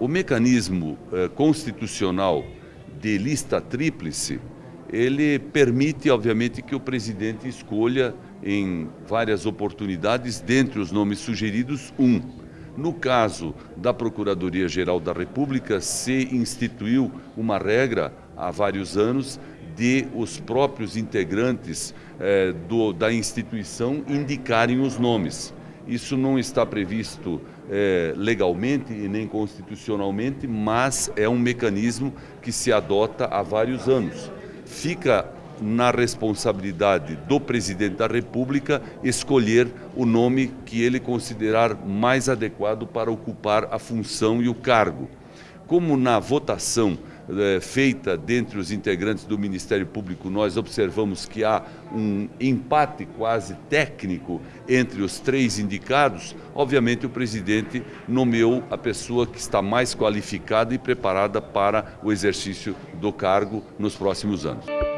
O mecanismo eh, constitucional de lista tríplice, ele permite, obviamente, que o presidente escolha em várias oportunidades, dentre os nomes sugeridos, um. No caso da Procuradoria-Geral da República, se instituiu uma regra há vários anos de os próprios integrantes eh, do, da instituição indicarem os nomes. Isso não está previsto é, legalmente e nem constitucionalmente, mas é um mecanismo que se adota há vários anos. Fica na responsabilidade do presidente da República escolher o nome que ele considerar mais adequado para ocupar a função e o cargo. Como na votação é, feita dentre os integrantes do Ministério Público, nós observamos que há um empate quase técnico entre os três indicados, obviamente o presidente nomeou a pessoa que está mais qualificada e preparada para o exercício do cargo nos próximos anos.